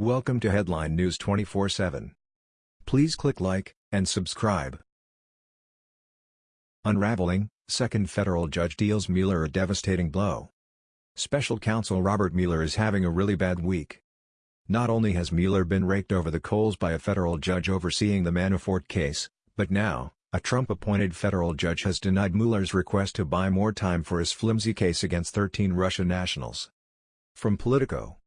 Welcome to Headline News 24/7. Please click like and subscribe. Unraveling, second federal judge deals Mueller a devastating blow. Special counsel Robert Mueller is having a really bad week. Not only has Mueller been raked over the coals by a federal judge overseeing the Manafort case, but now, a Trump-appointed federal judge has denied Mueller's request to buy more time for his flimsy case against 13 Russian nationals. From Politico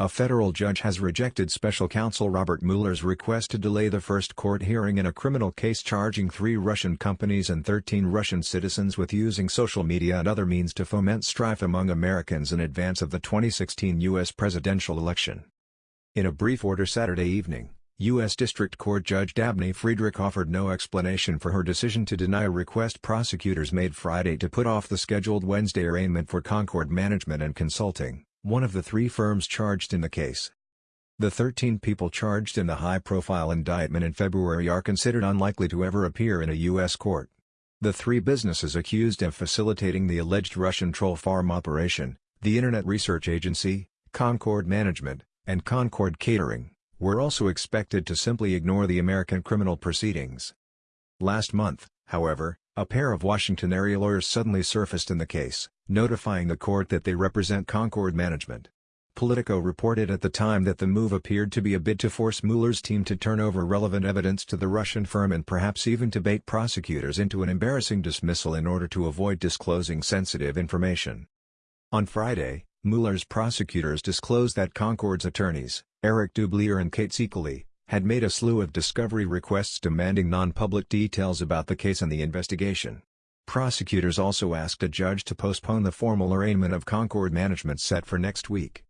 a federal judge has rejected special counsel Robert Mueller's request to delay the first court hearing in a criminal case charging three Russian companies and 13 Russian citizens with using social media and other means to foment strife among Americans in advance of the 2016 U.S. presidential election. In a brief order Saturday evening, U.S. District Court Judge Dabney Friedrich offered no explanation for her decision to deny a request prosecutors made Friday to put off the scheduled Wednesday arraignment for Concord Management and Consulting one of the three firms charged in the case. The 13 people charged in the high-profile indictment in February are considered unlikely to ever appear in a U.S. court. The three businesses accused of facilitating the alleged Russian troll farm operation, the Internet Research Agency, Concord Management, and Concord Catering, were also expected to simply ignore the American criminal proceedings. Last month, however, a pair of Washington area lawyers suddenly surfaced in the case, notifying the court that they represent Concord Management. Politico reported at the time that the move appeared to be a bid to force Mueller's team to turn over relevant evidence to the Russian firm and perhaps even to bait prosecutors into an embarrassing dismissal in order to avoid disclosing sensitive information. On Friday, Mueller's prosecutors disclosed that Concord's attorneys, Eric Dubelier and Kate Seikaly, had made a slew of discovery requests demanding non-public details about the case and the investigation. Prosecutors also asked a judge to postpone the formal arraignment of Concord Management set for next week.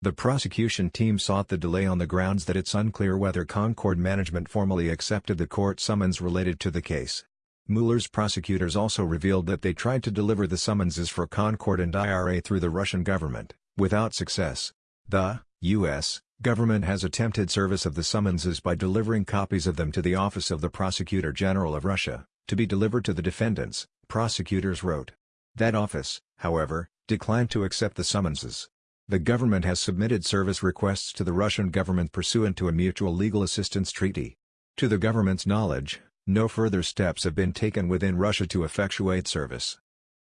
The prosecution team sought the delay on the grounds that it's unclear whether Concord Management formally accepted the court summons related to the case. Mueller's prosecutors also revealed that they tried to deliver the summonses for Concord and IRA through the Russian government, without success. The U.S government has attempted service of the summonses by delivering copies of them to the Office of the Prosecutor General of Russia, to be delivered to the defendants, prosecutors wrote. That office, however, declined to accept the summonses. The government has submitted service requests to the Russian government pursuant to a mutual legal assistance treaty. To the government's knowledge, no further steps have been taken within Russia to effectuate service.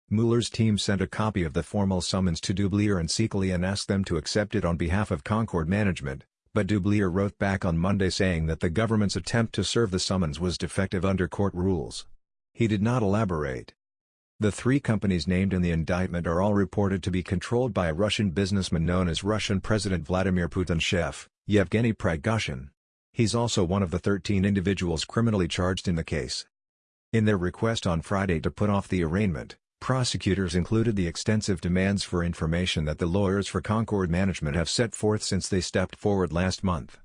Mueller's team sent a copy of the formal summons to Dubelier and Seikaly and asked them to accept it on behalf of Concord Management, but Dubelier wrote back on Monday saying that the government's attempt to serve the summons was defective under court rules. He did not elaborate. The three companies named in the indictment are all reported to be controlled by a Russian businessman known as Russian President Vladimir Putin's chef, Yevgeny Prigozhin. He's also one of the 13 individuals criminally charged in the case. In their request on Friday to put off the arraignment, Prosecutors included the extensive demands for information that the lawyers for Concord Management have set forth since they stepped forward last month.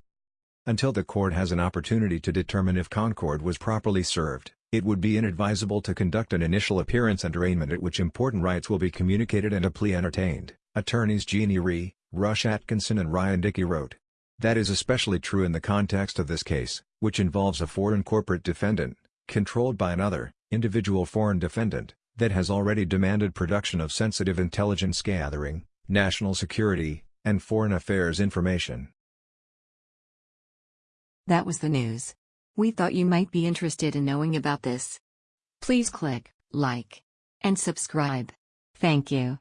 Until the court has an opportunity to determine if Concord was properly served, it would be inadvisable to conduct an initial appearance and arraignment at which important rights will be communicated and a plea entertained, attorneys Jeannie Rhee, Rush Atkinson and Ryan Dickey wrote. That is especially true in the context of this case, which involves a foreign corporate defendant, controlled by another, individual foreign defendant, that has already demanded production of sensitive intelligence gathering, national security, and foreign affairs information. That was the news. We thought you might be interested in knowing about this. Please click like and subscribe. Thank you.